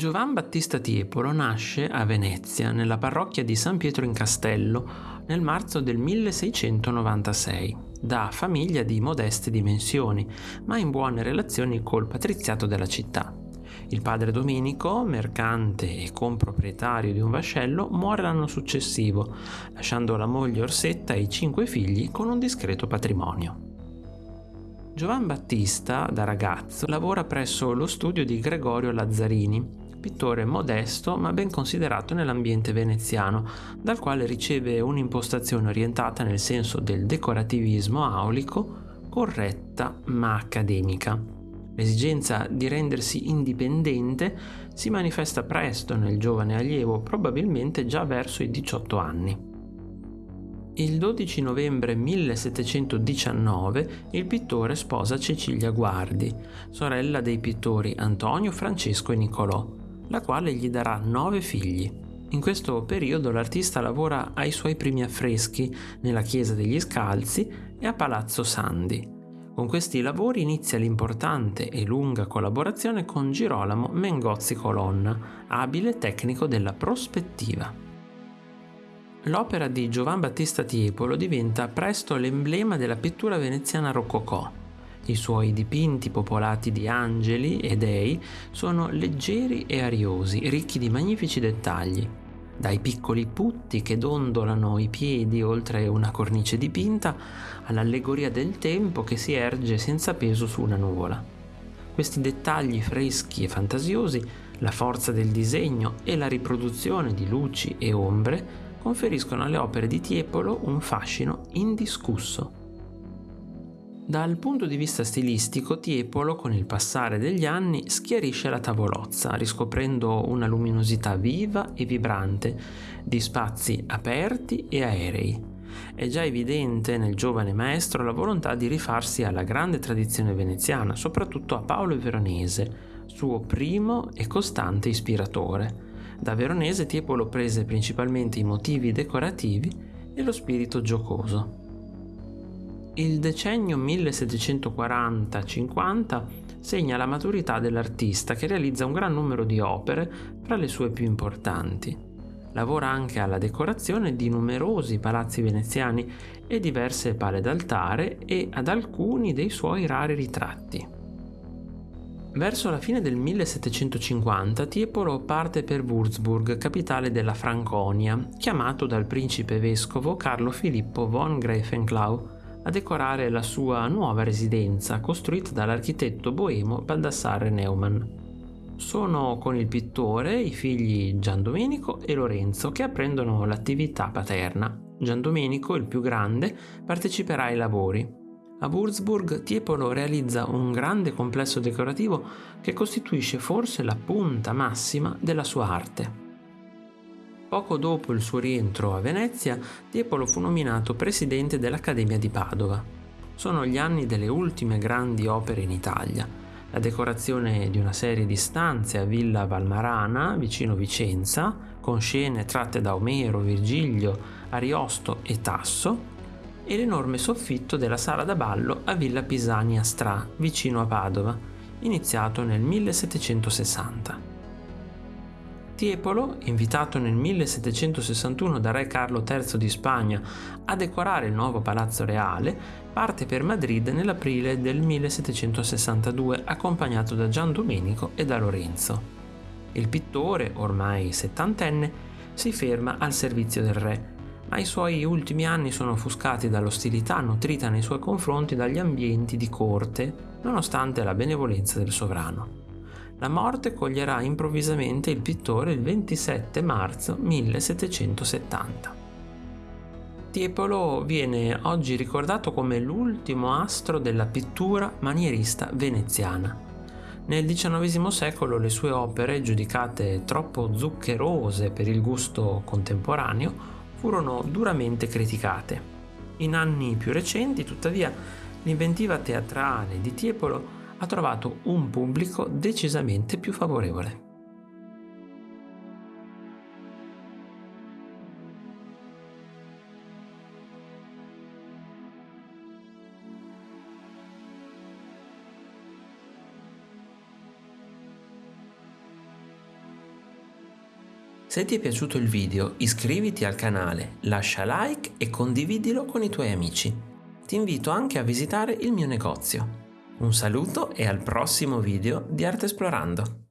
Giovan Battista Tiepolo nasce a Venezia, nella parrocchia di San Pietro in Castello, nel marzo del 1696, da famiglia di modeste dimensioni, ma in buone relazioni col patriziato della città. Il padre Domenico, mercante e comproprietario di un vascello, muore l'anno successivo, lasciando la moglie Orsetta e i cinque figli con un discreto patrimonio. Giovan Battista, da ragazzo, lavora presso lo studio di Gregorio Lazzarini, pittore modesto ma ben considerato nell'ambiente veneziano, dal quale riceve un'impostazione orientata nel senso del decorativismo aulico, corretta ma accademica. L'esigenza di rendersi indipendente si manifesta presto nel giovane allievo, probabilmente già verso i 18 anni. Il 12 novembre 1719 il pittore sposa Cecilia Guardi, sorella dei pittori Antonio, Francesco e Nicolò, la quale gli darà nove figli. In questo periodo l'artista lavora ai suoi primi affreschi nella chiesa degli Scalzi e a Palazzo Sandi. Con questi lavori inizia l'importante e lunga collaborazione con Girolamo Mengozzi Colonna, abile tecnico della prospettiva. L'opera di Giovan Battista Tiepolo diventa presto l'emblema della pittura veneziana rococò. I suoi dipinti popolati di angeli e dei sono leggeri e ariosi, ricchi di magnifici dettagli. Dai piccoli putti che dondolano i piedi oltre una cornice dipinta all'allegoria del tempo che si erge senza peso su una nuvola. Questi dettagli freschi e fantasiosi, la forza del disegno e la riproduzione di luci e ombre conferiscono alle opere di Tiepolo un fascino indiscusso. Dal punto di vista stilistico, Tiepolo, con il passare degli anni, schiarisce la tavolozza, riscoprendo una luminosità viva e vibrante, di spazi aperti e aerei. È già evidente nel giovane maestro la volontà di rifarsi alla grande tradizione veneziana, soprattutto a Paolo Veronese, suo primo e costante ispiratore. Da veronese Tiepolo prese principalmente i motivi decorativi e lo spirito giocoso. Il decennio 1740-50 segna la maturità dell'artista che realizza un gran numero di opere fra le sue più importanti. Lavora anche alla decorazione di numerosi palazzi veneziani e diverse pale d'altare e ad alcuni dei suoi rari ritratti. Verso la fine del 1750 Tiepolo parte per Würzburg, capitale della Franconia, chiamato dal principe vescovo Carlo Filippo von Greifenklau a decorare la sua nuova residenza costruita dall'architetto boemo Baldassarre Neumann. Sono con il pittore i figli Gian Domenico e Lorenzo che apprendono l'attività paterna. Gian Domenico, il più grande, parteciperà ai lavori, a Würzburg Tiepolo realizza un grande complesso decorativo che costituisce forse la punta massima della sua arte. Poco dopo il suo rientro a Venezia, Tiepolo fu nominato presidente dell'Accademia di Padova. Sono gli anni delle ultime grandi opere in Italia. La decorazione di una serie di stanze a Villa Valmarana, vicino Vicenza, con scene tratte da Omero, Virgilio, Ariosto e Tasso, e l'enorme soffitto della sala da ballo a Villa Pisani a Stra, vicino a Padova, iniziato nel 1760. Tiepolo, invitato nel 1761 da re Carlo III di Spagna a decorare il nuovo palazzo reale, parte per Madrid nell'aprile del 1762 accompagnato da Gian Domenico e da Lorenzo. Il pittore, ormai settantenne, si ferma al servizio del re ma i suoi ultimi anni sono offuscati dall'ostilità nutrita nei suoi confronti dagli ambienti di corte, nonostante la benevolenza del sovrano. La morte coglierà improvvisamente il pittore il 27 marzo 1770. Tiepolo viene oggi ricordato come l'ultimo astro della pittura manierista veneziana. Nel XIX secolo le sue opere, giudicate troppo zuccherose per il gusto contemporaneo, furono duramente criticate. In anni più recenti, tuttavia, l'inventiva teatrale di Tiepolo ha trovato un pubblico decisamente più favorevole. Se ti è piaciuto il video iscriviti al canale, lascia like e condividilo con i tuoi amici. Ti invito anche a visitare il mio negozio. Un saluto e al prossimo video di Arte Esplorando!